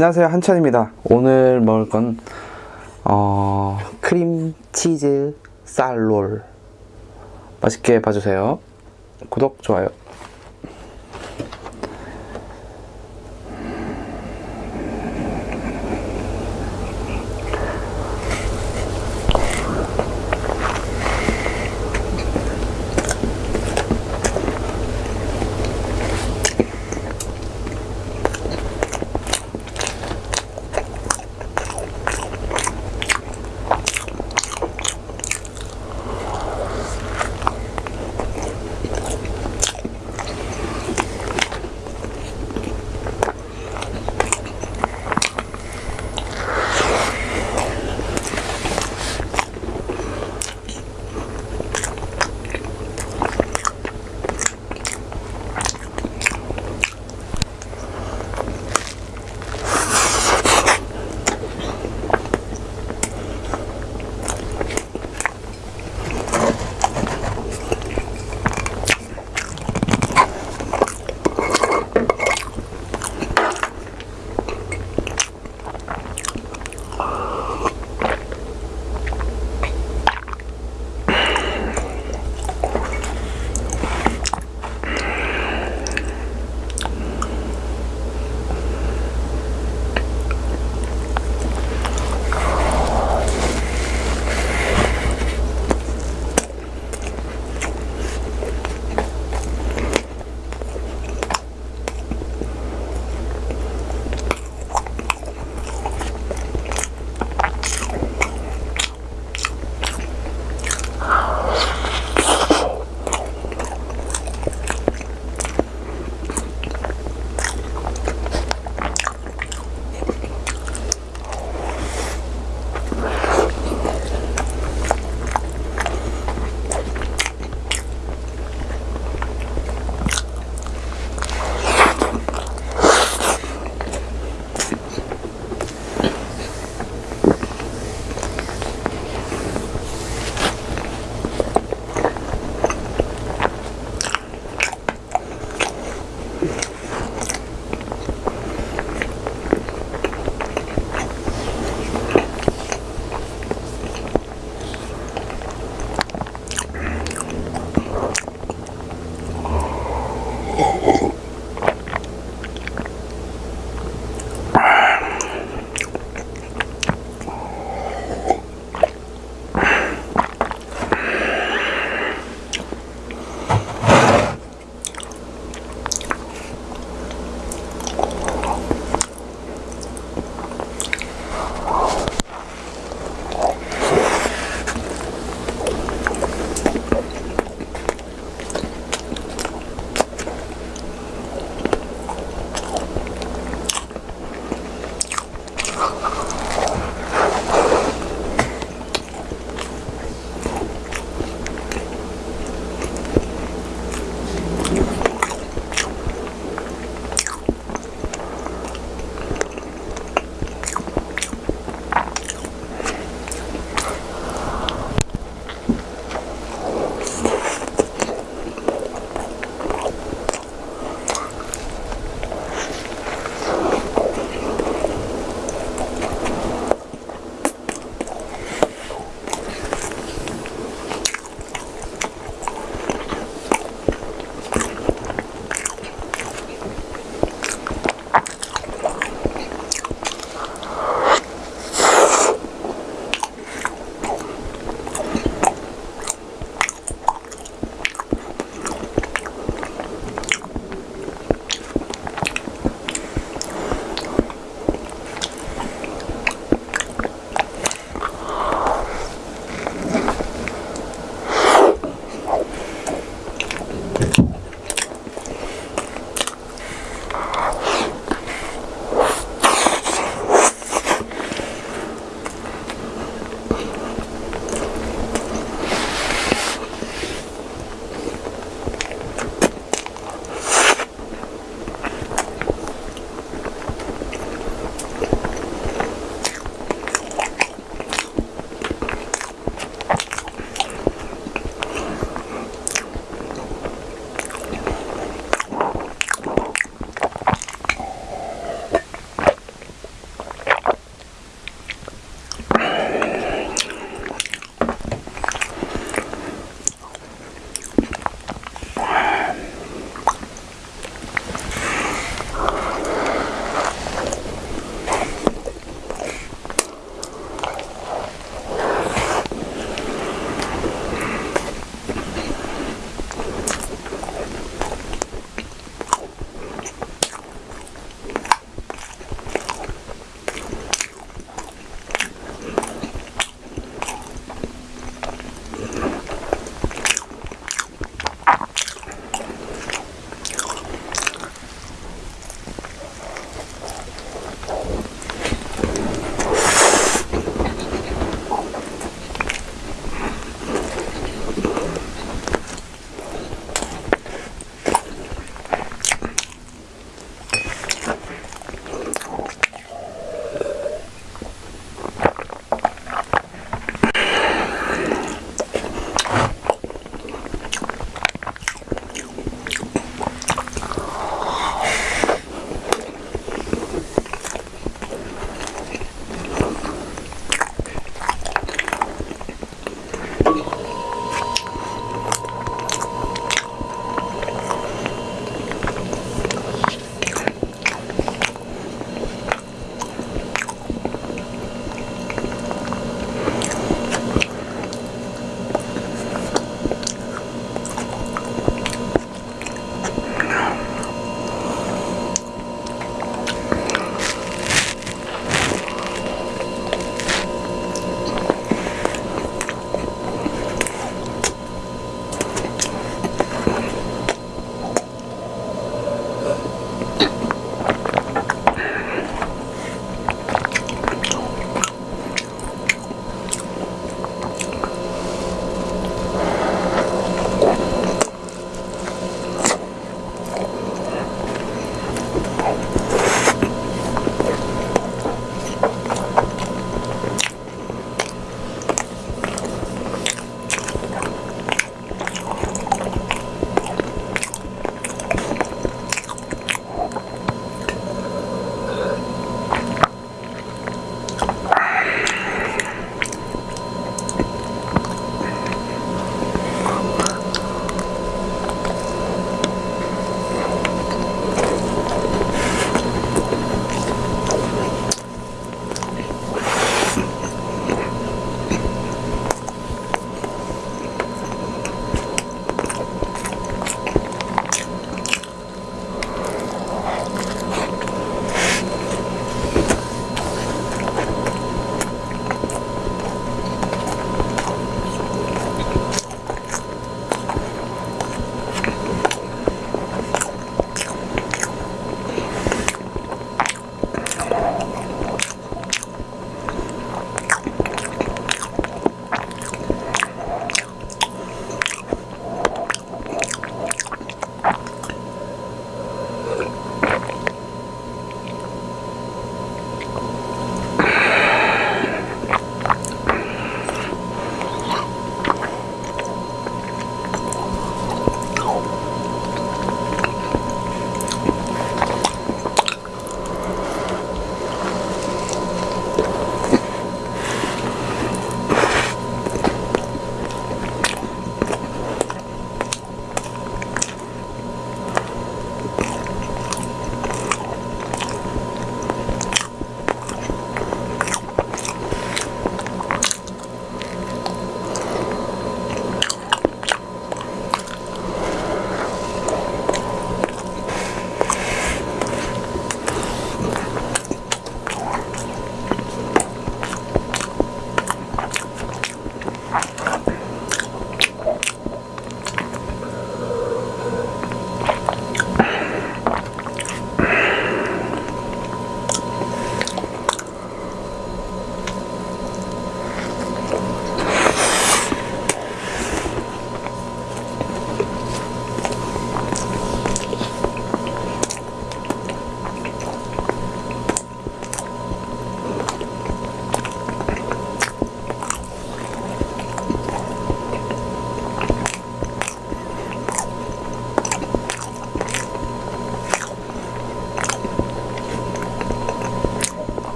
안녕하세요 한천입니다. 오늘 먹을 건 어, 크림 치즈 쌀롤. 맛있게 봐주세요. 구독 좋아요.